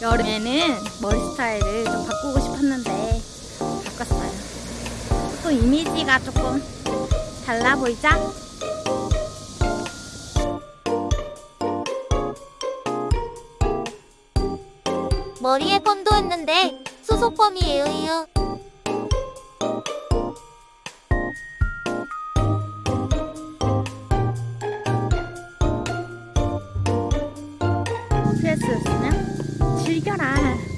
여름에는 머리 스타일을 좀 바꾸고 싶었는데 바꿨어요. 또 이미지가 조금 달라 보이죠? 머리에 펀도 했는데 수소펌이에요. 스트레스였으면 즐겨라.